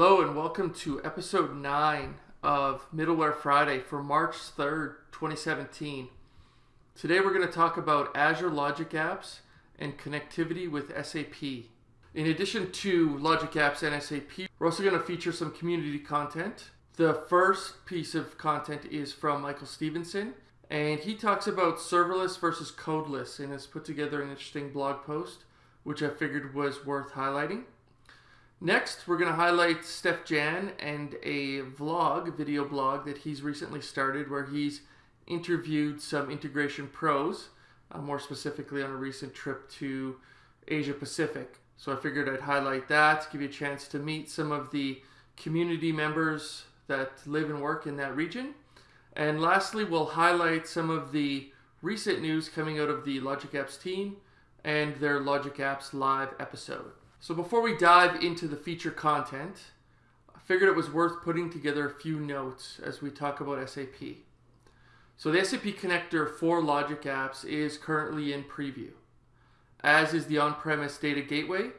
Hello and welcome to episode 9 of Middleware Friday for March 3rd, 2017. Today we're going to talk about Azure Logic Apps and connectivity with SAP. In addition to Logic Apps and SAP, we're also going to feature some community content. The first piece of content is from Michael Stephenson, and he talks about serverless versus codeless and has put together an interesting blog post, which I figured was worth highlighting. Next, we're going to highlight Steef-Jan and a vlog, video blog that he's recently started where he's interviewed some integration pros, uh, more specifically on a recent trip to Asia Pacific. So I figured I'd highlight that, give you a chance to meet some of the community members that live and work in that region. And lastly, we'll highlight some of the recent news coming out of the Logic Apps team and their Logic Apps live episode. So before we dive into the feature content, I figured it was worth putting together a few notes as we talk about SAP. So the SAP connector for Logic Apps is currently in preview, as is the on-premise data gateway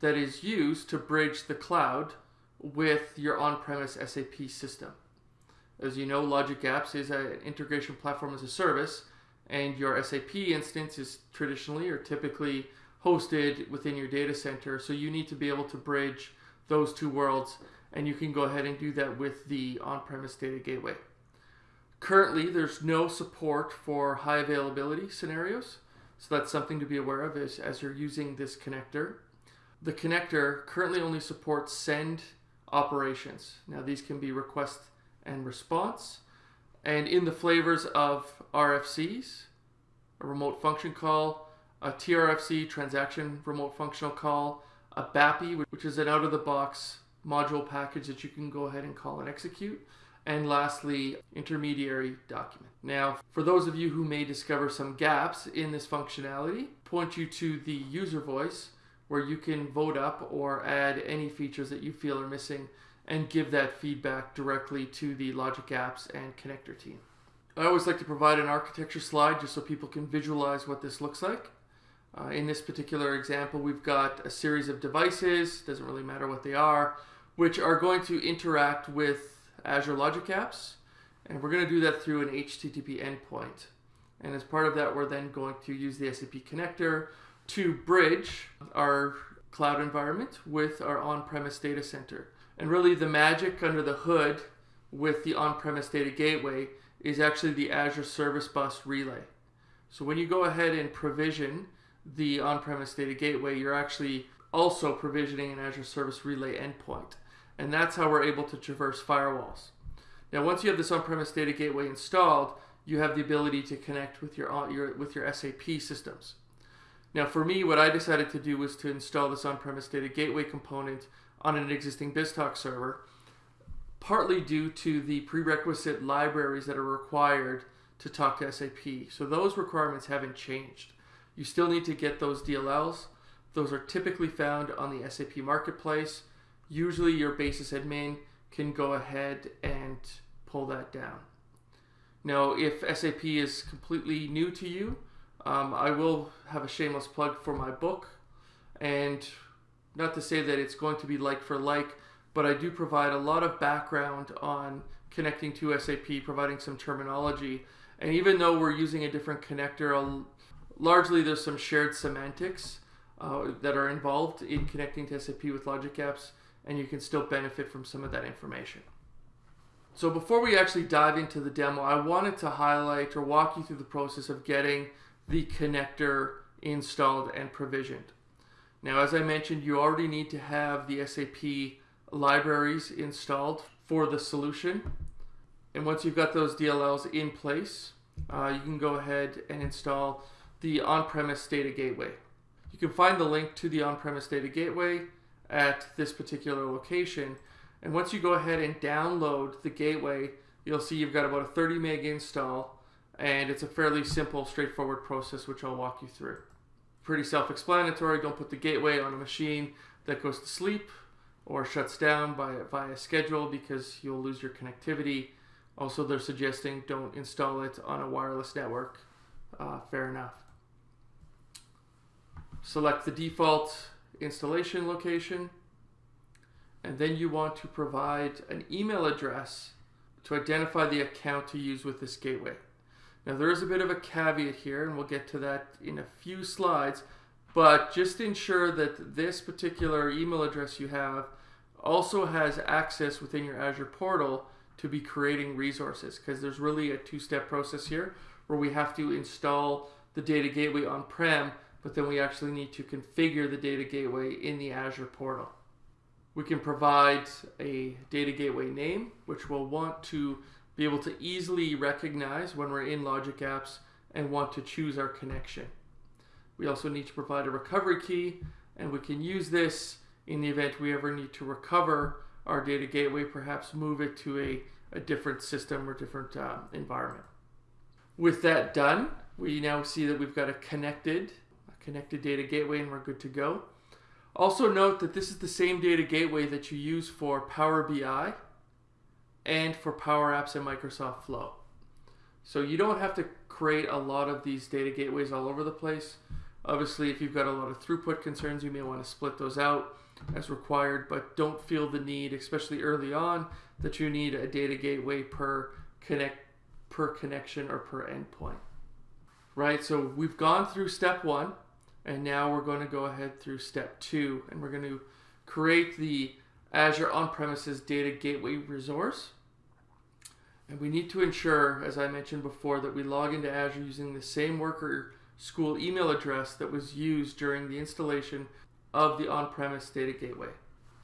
that is used to bridge the cloud with your on-premise SAP system. As you know, Logic Apps is an integration platform as a service, and your SAP instance is traditionally or typically hosted within your data center. So you need to be able to bridge those two worlds and you can go ahead and do that with the on-premise data gateway. Currently, there's no support for high availability scenarios. So that's something to be aware of as, as you're using this connector. The connector currently only supports send operations. Now these can be request and response. And in the flavors of RFCs, a remote function call, a TRFC transaction remote functional call, a BAPI, which is an out-of-the-box module package that you can go ahead and call and execute, and lastly, intermediary document. Now, for those of you who may discover some gaps in this functionality, point you to the user voice where you can vote up or add any features that you feel are missing and give that feedback directly to the Logic Apps and Connector team. I always like to provide an architecture slide just so people can visualize what this looks like. Uh, in this particular example, we've got a series of devices, doesn't really matter what they are, which are going to interact with Azure Logic Apps. And we're going to do that through an HTTP endpoint. And as part of that, we're then going to use the SAP connector to bridge our cloud environment with our on-premise data center. And really the magic under the hood with the on-premise data gateway is actually the Azure Service Bus Relay. So when you go ahead and provision the on-premise data gateway, you're actually also provisioning an Azure Service Relay endpoint. And that's how we're able to traverse firewalls. Now, once you have this on-premise data gateway installed, you have the ability to connect with your, uh, your, with your SAP systems. Now, for me, what I decided to do was to install this on-premise data gateway component on an existing BizTalk server, partly due to the prerequisite libraries that are required to talk to SAP. So those requirements haven't changed. You still need to get those DLLs. Those are typically found on the SAP Marketplace. Usually your basis admin can go ahead and pull that down. Now, if SAP is completely new to you, um, I will have a shameless plug for my book. And not to say that it's going to be like for like, but I do provide a lot of background on connecting to SAP, providing some terminology. And even though we're using a different connector, largely there's some shared semantics uh, that are involved in connecting to SAP with Logic Apps, and you can still benefit from some of that information. So before we actually dive into the demo, I wanted to highlight or walk you through the process of getting the connector installed and provisioned. Now, as I mentioned, you already need to have the SAP libraries installed for the solution. And once you've got those DLLs in place, uh, you can go ahead and install the on-premise data gateway. You can find the link to the on-premise data gateway at this particular location. And once you go ahead and download the gateway, you'll see you've got about a 30 meg install and it's a fairly simple, straightforward process which I'll walk you through. Pretty self-explanatory, don't put the gateway on a machine that goes to sleep or shuts down by, via schedule because you'll lose your connectivity. Also, they're suggesting don't install it on a wireless network. Uh, fair enough. Select the default installation location and then you want to provide an email address to identify the account to use with this gateway. Now there is a bit of a caveat here and we'll get to that in a few slides, but just ensure that this particular email address you have also has access within your Azure portal to be creating resources because there's really a two-step process here where we have to install the data gateway on-prem, but then we actually need to configure the data gateway in the Azure portal. We can provide a data gateway name, which we'll want to be able to easily recognize when we're in Logic Apps and want to choose our connection. We also need to provide a recovery key, and we can use this in the event we ever need to recover our data gateway, perhaps move it to a, a different system or different uh, environment. With that done, we now see that we've got a connected, connected data gateway and we're good to go. Also note that this is the same data gateway that you use for Power BI and for Power Apps and Microsoft Flow. So you don't have to create a lot of these data gateways all over the place. Obviously, if you've got a lot of throughput concerns, you may want to split those out as required, but don't feel the need, especially early on, that you need a data gateway per connect per connection or per endpoint. Right? So we've gone through step one, and now we're going to go ahead through step two, and we're going to create the Azure on-premises data gateway resource. And we need to ensure, as I mentioned before, that we log into Azure using the same worker school email address that was used during the installation of the on-premise data gateway.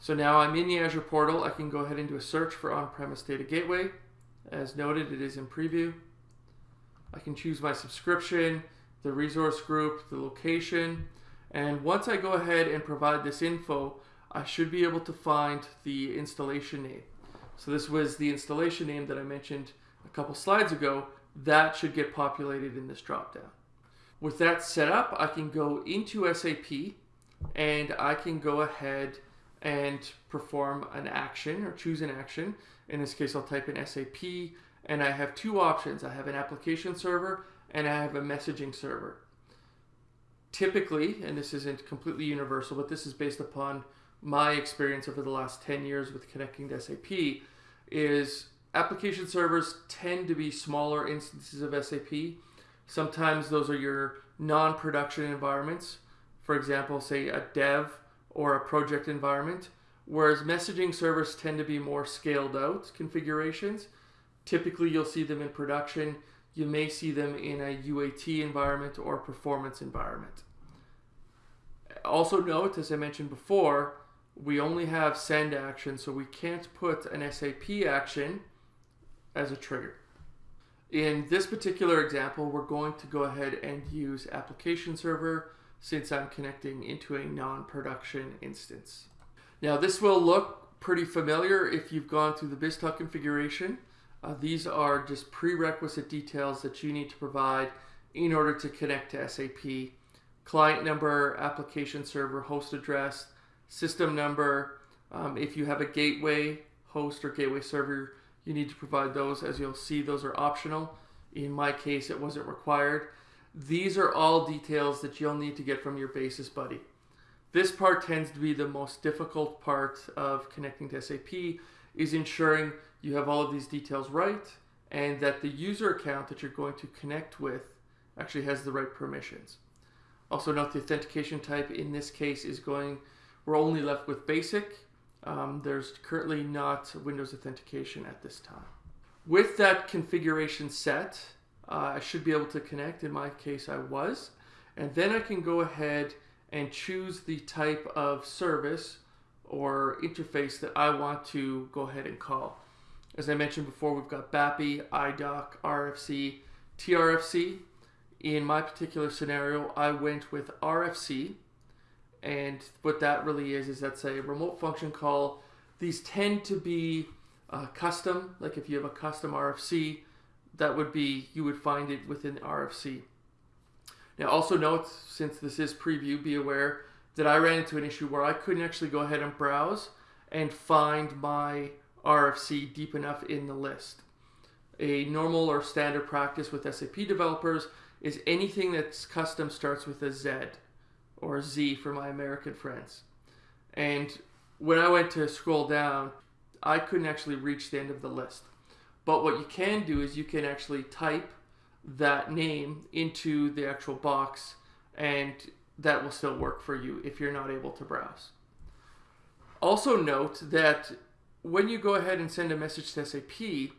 So now I'm in the Azure portal. I can go ahead and do a search for on-premise data gateway. As noted, it is in preview. I can choose my subscription, the resource group, the location, and once I go ahead and provide this info, I should be able to find the installation name. So this was the installation name that I mentioned a couple slides ago. That should get populated in this dropdown. With that set up, I can go into SAP and I can go ahead and perform an action or choose an action. In this case, I'll type in SAP and I have two options. I have an application server and I have a messaging server. Typically, and this isn't completely universal, but this is based upon my experience over the last 10 years with connecting to SAP, is application servers tend to be smaller instances of SAP. Sometimes those are your non-production environments for example, say a dev or a project environment, whereas messaging servers tend to be more scaled out configurations. Typically, you'll see them in production. You may see them in a UAT environment or performance environment. Also note, as I mentioned before, we only have send action, so we can't put an SAP action as a trigger. In this particular example, we're going to go ahead and use application server since I'm connecting into a non-production instance. Now this will look pretty familiar if you've gone through the BizTalk configuration. Uh, these are just prerequisite details that you need to provide in order to connect to SAP. Client number, application server, host address, system number. Um, if you have a gateway host or gateway server, you need to provide those. As you'll see, those are optional. In my case, it wasn't required. These are all details that you'll need to get from your Basis Buddy. This part tends to be the most difficult part of connecting to SAP is ensuring you have all of these details right and that the user account that you're going to connect with actually has the right permissions. Also note the authentication type in this case is going, we're only left with basic. Um, there's currently not Windows authentication at this time. With that configuration set, uh, I should be able to connect. In my case, I was. And then I can go ahead and choose the type of service or interface that I want to go ahead and call. As I mentioned before, we've got BAPI, IDOC, RFC, TRFC. In my particular scenario, I went with RFC. And what that really is, is that's a remote function call. These tend to be uh, custom, like if you have a custom RFC, that would be, you would find it within RFC. Now also note, since this is preview, be aware that I ran into an issue where I couldn't actually go ahead and browse and find my RFC deep enough in the list. A normal or standard practice with SAP developers is anything that's custom starts with a Z or a Z for my American friends. And when I went to scroll down, I couldn't actually reach the end of the list. But what you can do is you can actually type that name into the actual box and that will still work for you if you're not able to browse. Also note that when you go ahead and send a message to SAP,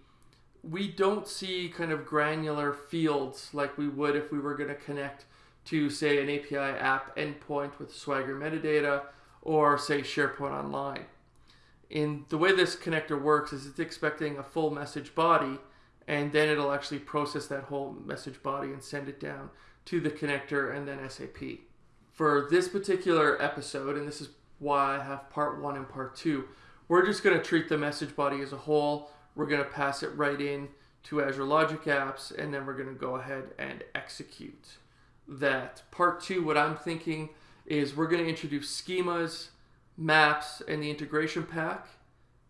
we don't see kind of granular fields like we would if we were going to connect to say an API app endpoint with Swagger metadata or say SharePoint Online. In the way this connector works is it's expecting a full message body and then it'll actually process that whole message body and send it down to the connector and then SAP. For this particular episode, and this is why I have part one and part two, we're just going to treat the message body as a whole. We're going to pass it right in to Azure Logic Apps, and then we're going to go ahead and execute that. Part two, what I'm thinking is we're going to introduce schemas, maps, and the integration pack,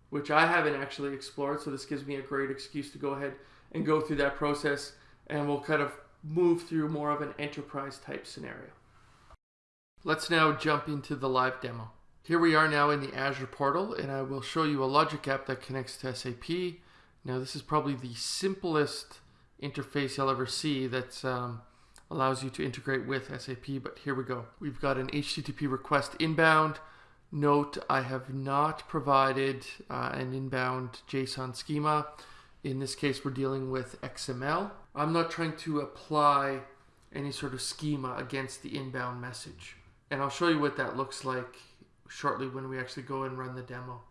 which I haven't actually explored. So this gives me a great excuse to go ahead and go through that process, and we'll kind of move through more of an enterprise type scenario. Let's now jump into the live demo. Here we are now in the Azure portal and I will show you a logic app that connects to SAP. Now this is probably the simplest interface you'll ever see that um, allows you to integrate with SAP, but here we go. We've got an HTTP request inbound. Note I have not provided uh, an inbound JSON schema. In this case, we're dealing with XML. I'm not trying to apply any sort of schema against the inbound message. And I'll show you what that looks like shortly when we actually go and run the demo.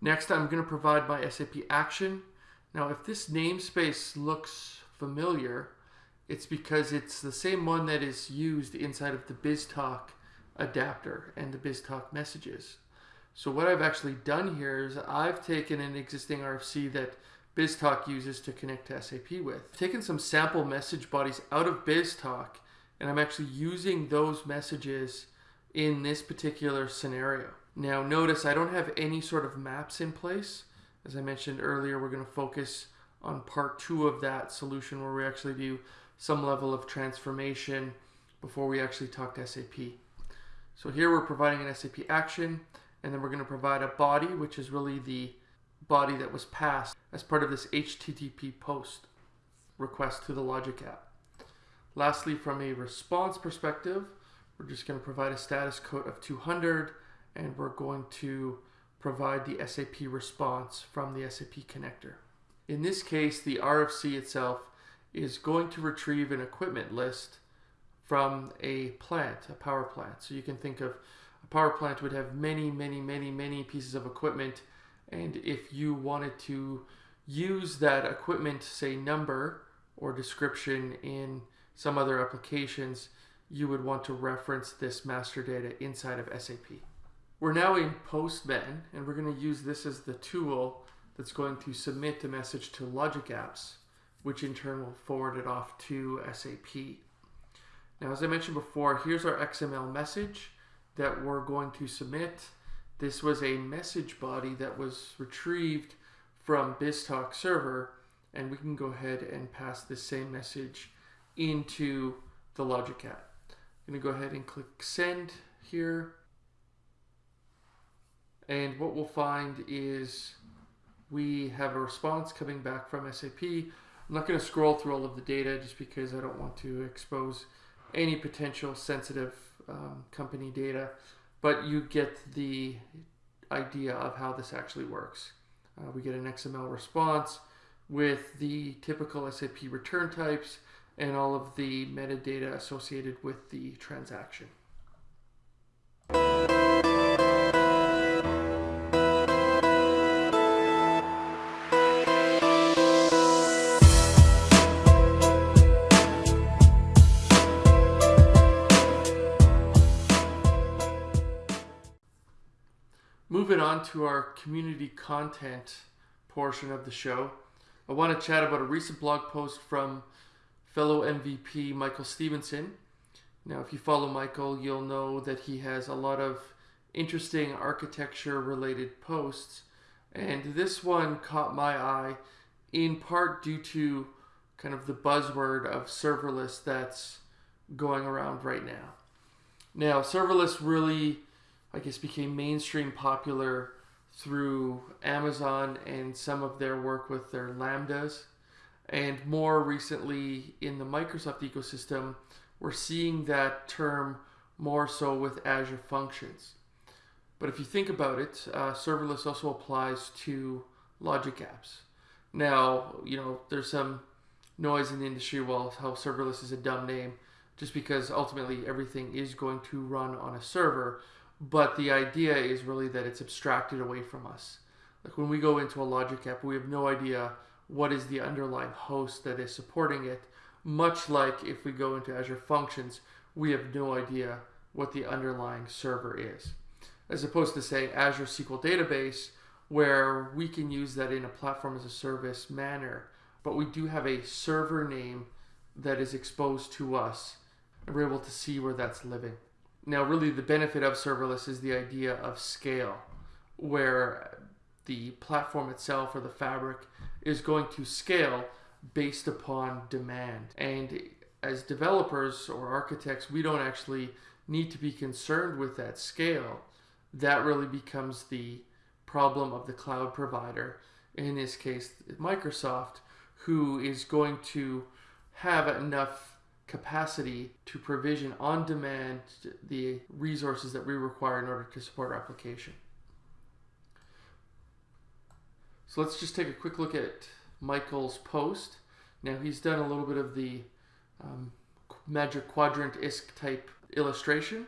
Next, I'm going to provide my SAP action. Now, if this namespace looks familiar, it's because it's the same one that is used inside of the BizTalk adapter and the BizTalk messages. So what I've actually done here is I've taken an existing RFC that BizTalk uses to connect to SAP with. I've taken some sample message bodies out of BizTalk and I'm actually using those messages in this particular scenario. Now notice I don't have any sort of maps in place. As I mentioned earlier, we're going to focus on part two of that solution where we actually do some level of transformation before we actually talk to SAP. So here we're providing an SAP action and then we're going to provide a body which is really the body that was passed as part of this HTTP post request to the Logic app. Lastly, from a response perspective, we're just going to provide a status code of 200 and we're going to provide the SAP response from the SAP connector. In this case, the RFC itself is going to retrieve an equipment list from a plant, a power plant. So you can think of a power plant would have many, many, many, many pieces of equipment. And if you wanted to use that equipment, say number or description in some other applications, you would want to reference this master data inside of SAP. We're now in Postman, and we're going to use this as the tool that's going to submit the message to Logic Apps, which in turn will forward it off to SAP. Now, as I mentioned before, here's our XML message that we're going to submit. This was a message body that was retrieved from BizTalk server, and we can go ahead and pass the same message into the Logic app. Going to go ahead and click send here. And what we'll find is we have a response coming back from SAP. I'm not going to scroll through all of the data just because I don't want to expose any potential sensitive um, company data, but you get the idea of how this actually works. Uh, we get an XML response with the typical SAP return types and all of the metadata associated with the transaction. Moving on to our community content portion of the show, I want to chat about a recent blog post from fellow MVP Michael Stephenson. Now, if you follow Michael, you'll know that he has a lot of interesting architecture related posts. And this one caught my eye in part due to kind of the buzzword of serverless that's going around right now. Now, serverless really I guess, became mainstream popular through Amazon and some of their work with their Lambdas. And more recently in the Microsoft ecosystem, we're seeing that term more so with Azure Functions. But if you think about it, uh, serverless also applies to logic apps. Now, you know, there's some noise in the industry well how serverless is a dumb name just because ultimately everything is going to run on a server but the idea is really that it's abstracted away from us like when we go into a logic app we have no idea what is the underlying host that is supporting it much like if we go into azure functions we have no idea what the underlying server is as opposed to say azure sql database where we can use that in a platform as a service manner but we do have a server name that is exposed to us and we're able to see where that's living. Now, really, the benefit of serverless is the idea of scale, where the platform itself or the fabric is going to scale based upon demand. And as developers or architects, we don't actually need to be concerned with that scale. That really becomes the problem of the cloud provider, in this case, Microsoft, who is going to have enough capacity to provision on demand the resources that we require in order to support our application. So let's just take a quick look at Michael's post. Now he's done a little bit of the um, magic quadrant ISK type illustration.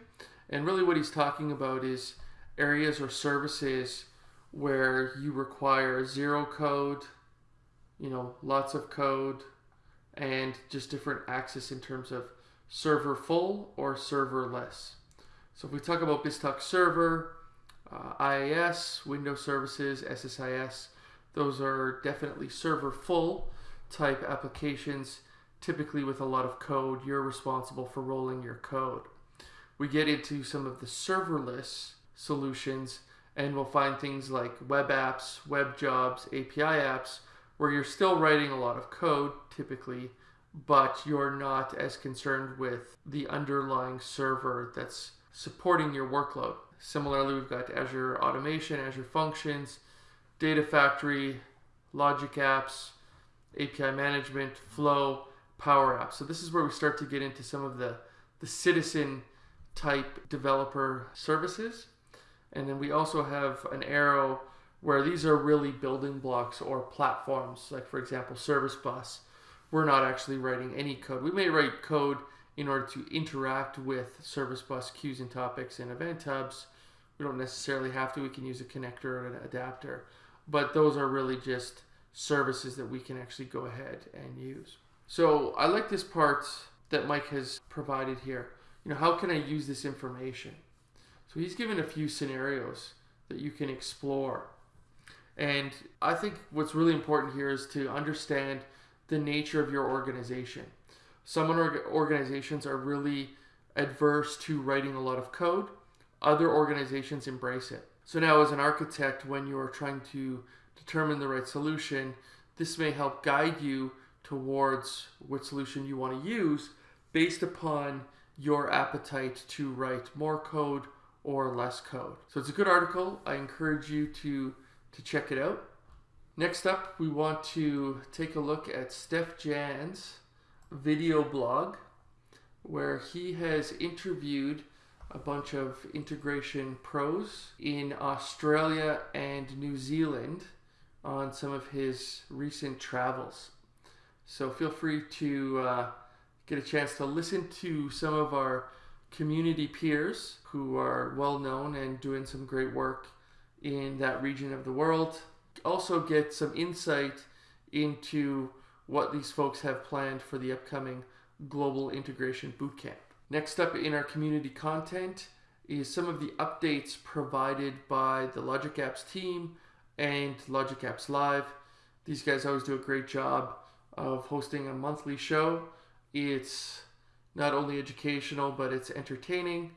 And really what he's talking about is areas or services where you require zero code, you know, lots of code and just different access in terms of server full or serverless. So if we talk about BizTalk Server, uh, IaaS, Windows Services, SSIS, those are definitely server full type applications, typically with a lot of code. You're responsible for rolling your code. We get into some of the serverless solutions and we'll find things like web apps, web jobs, API apps, where you're still writing a lot of code typically, but you're not as concerned with the underlying server that's supporting your workload. Similarly, we've got Azure Automation, Azure Functions, Data Factory, Logic Apps, API Management, Flow, Power Apps. So this is where we start to get into some of the, the citizen type developer services. And then we also have an arrow where these are really building blocks or platforms, like for example, Service Bus. We're not actually writing any code. We may write code in order to interact with Service Bus queues and topics and event hubs. We don't necessarily have to. We can use a connector or an adapter, but those are really just services that we can actually go ahead and use. So I like this part that Mike has provided here. You know, how can I use this information? So he's given a few scenarios that you can explore. And I think what's really important here is to understand the nature of your organization. Some organizations are really adverse to writing a lot of code, other organizations embrace it. So now, as an architect, when you are trying to determine the right solution, this may help guide you towards what solution you want to use based upon your appetite to write more code or less code. So it's a good article. I encourage you to to check it out. Next up, we want to take a look at Steef-Jan's video blog where he has interviewed a bunch of integration pros in Australia and New Zealand on some of his recent travels. So feel free to uh, get a chance to listen to some of our community peers who are well known and doing some great work in that region of the world. Also, get some insight into what these folks have planned for the upcoming Global Integration Bootcamp. Next up in our community content is some of the updates provided by the Logic Apps team and Logic Apps Live. These guys always do a great job of hosting a monthly show. It's not only educational, but it's entertaining.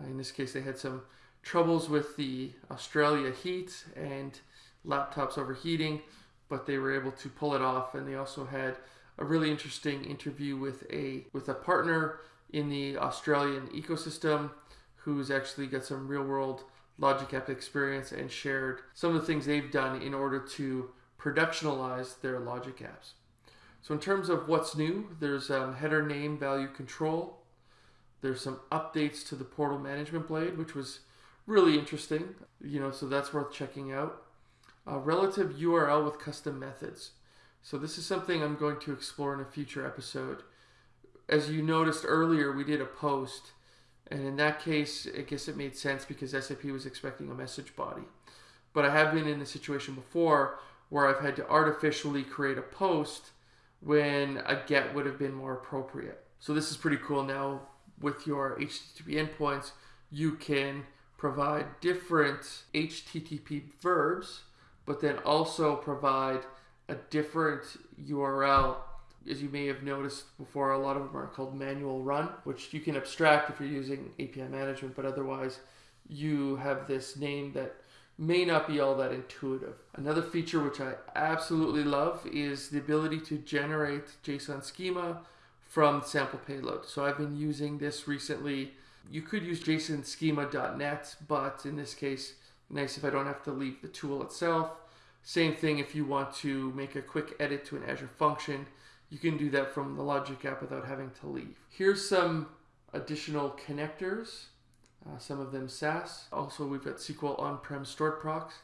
Uh, in this case, they had some troubles with the Australia heat and laptops overheating, but they were able to pull it off. And they also had a really interesting interview with a with a partner in the Australian ecosystem who's actually got some real world Logic App experience and shared some of the things they've done in order to productionalize their Logic apps. So in terms of what's new, there's um, header name value control. There's some updates to the portal management blade, which was really interesting. You know, so that's worth checking out. Uh, relative URL with custom methods. So this is something I'm going to explore in a future episode. As you noticed earlier, we did a post, and in that case, I guess it made sense because SAP was expecting a message body. But I have been in a situation before where I've had to artificially create a post when a get would have been more appropriate. So this is pretty cool now with your HTTP endpoints, you can provide different HTTP verbs, but then also provide a different URL. As you may have noticed before, a lot of them are called manual run, which you can abstract if you're using API management, but otherwise you have this name that may not be all that intuitive. Another feature which I absolutely love is the ability to generate JSON schema from sample payload. So I've been using this recently. You could use JSONschema.net, but in this case, nice if I don't have to leave the tool itself. Same thing if you want to make a quick edit to an Azure function, you can do that from the Logic app without having to leave. Here's some additional connectors, uh, some of them SaaS. Also, we've got SQL on-prem stored procs.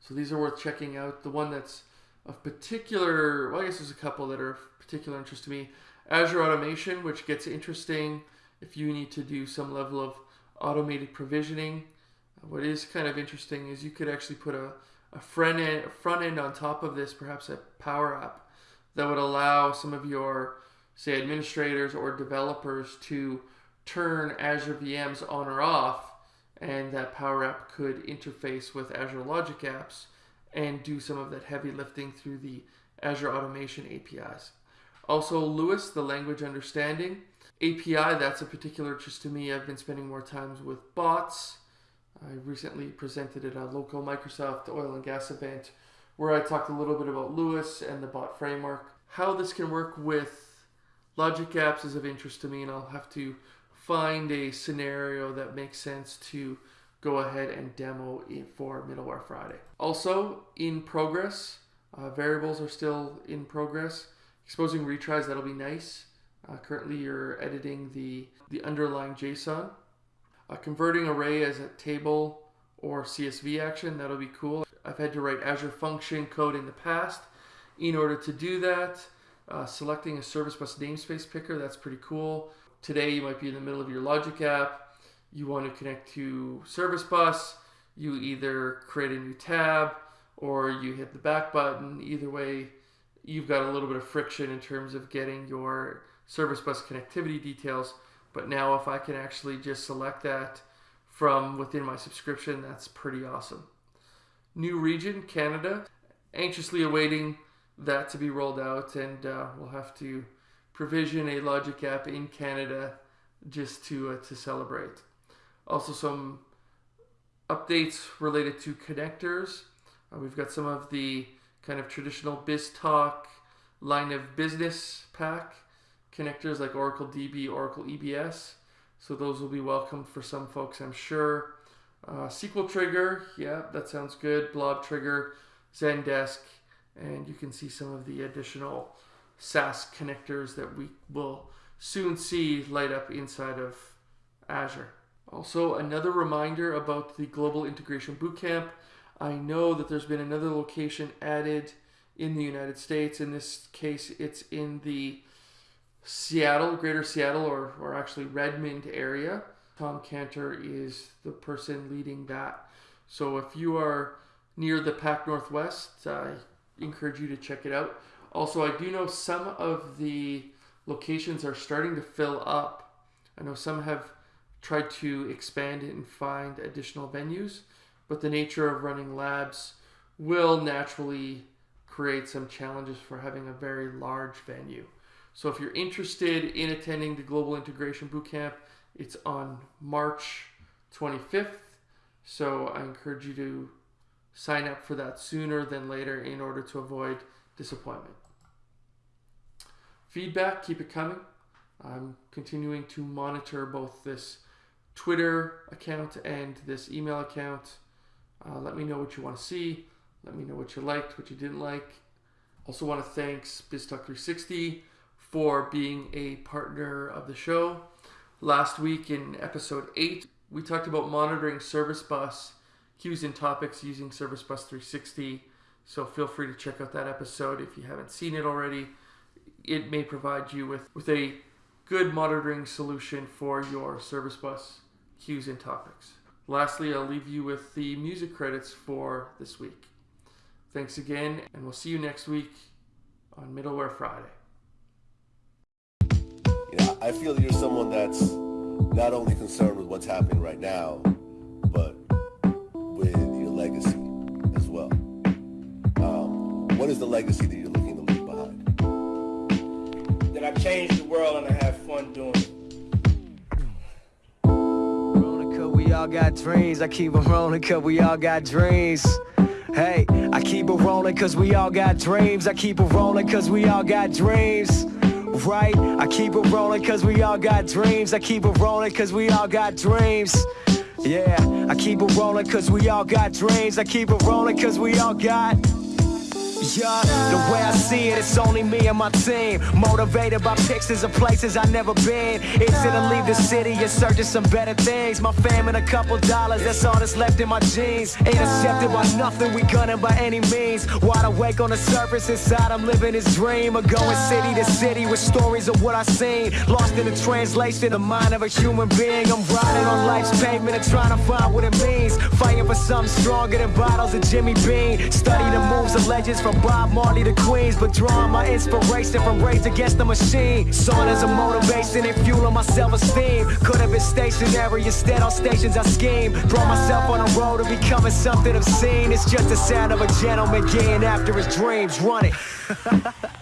So these are worth checking out. The one that's of particular, well, I guess there's a couple that are of particular interest to me. Azure Automation, which gets interesting if you need to do some level of automated provisioning. What is kind of interesting is you could actually put a, a front end, front end on top of this, perhaps a Power App, that would allow some of your, say, administrators or developers to turn Azure VMs on or off, and that Power App could interface with Azure Logic Apps and do some of that heavy lifting through the Azure Automation APIs. Also, LUIS, the language understanding API, that's a particular interest to me. I've been spending more times with bots. I recently presented at a local Microsoft oil and gas event where I talked a little bit about LUIS and the bot framework. How this can work with Logic Apps is of interest to me, and I'll have to find a scenario that makes sense to go ahead and demo it for Middleware Friday. Also, in progress, uh, variables are still in progress. Exposing retries, that'll be nice. Uh, currently, you're editing the, the underlying JSON. Uh, converting array as a table or CSV action, that'll be cool. I've had to write Azure function code in the past. In order to do that, uh, selecting a service bus namespace picker, that's pretty cool. Today, you might be in the middle of your Logic app you want to connect to service bus, you either create a new tab or you hit the back button. Either way, you've got a little bit of friction in terms of getting your service bus connectivity details. But now if I can actually just select that from within my subscription, that's pretty awesome. New region, Canada. Anxiously awaiting that to be rolled out and uh, we'll have to provision a Logic app in Canada just to, uh, to celebrate. Also, some updates related to connectors. Uh, we've got some of the kind of traditional BizTalk line of business pack connectors like Oracle DB, Oracle EBS. So those will be welcome for some folks, I'm sure. Uh, SQL Trigger, yeah, that sounds good. Blob Trigger, Zendesk, and you can see some of the additional SaaS connectors that we will soon see light up inside of Azure. Also, another reminder about the Global Integration Bootcamp. I know that there's been another location added in the United States. In this case, it's in the Seattle, Greater Seattle, or, or actually Redmond area. Tom Canter is the person leading that. So if you are near the Pac Northwest, I encourage you to check it out. Also, I do know some of the locations are starting to fill up. I know some have tried to expand it and find additional venues, but the nature of running labs will naturally create some challenges for having a very large venue. So if you're interested in attending the Global Integration Bootcamp, it's on March 25th. So I encourage you to sign up for that sooner than later in order to avoid disappointment. Feedback, keep it coming. I'm continuing to monitor both this Twitter account and this email account. Uh, let me know what you want to see. Let me know what you liked, what you didn't like. Also, want to thank BizTalk360 for being a partner of the show. Last week in episode 8, we talked about monitoring Service Bus queues and topics using Service Bus 360. So feel free to check out that episode if you haven't seen it already. It may provide you with, with a good monitoring solution for your Service Bus queues and topics. Lastly, I'll leave you with the music credits for this week. Thanks again, and we'll see you next week on Middleware Friday. You know, I feel you're someone that's not only concerned with what's happening right now, but with your legacy as well. Um, what is the legacy that you're looking to leave behind? That I changed the world and I have fun doing it. Rolling we all got dreams. I keep it rolling cause we all got dreams. Hey, I keep it rolling cause we all got dreams. I keep it rolling cause we all got dreams. Right? I keep it rolling cause we all got dreams. I keep it rolling cause we all got dreams. Yeah, I keep it rolling cause we all got dreams. I keep it rolling cause we all got. Yeah, the way I see it, it's only me and my team. Motivated by pictures of places I never been. It's gonna leave the city and search of some better things. My fam and a couple dollars, that's all that's left in my jeans. Ain't accepted by nothing, we gunning by any means. Wide awake on the surface, inside I'm living this dream of going city to city with stories of what I seen. Lost in the translation, the mind of a human being. I'm riding on life's pavement and trying to find what it means. Fighting for something stronger than bottles of Jimmy Bean. Study the moves of legends from Bob Marley to Queens, but drawing my inspiration from Rage Against the Machine. Saw it as a motivation and fueling my self-esteem. Could have been stationary, instead on stations I scheme. Throw myself on the road to becoming something obscene. It's just the sound of a gentleman getting after his dreams. Run it.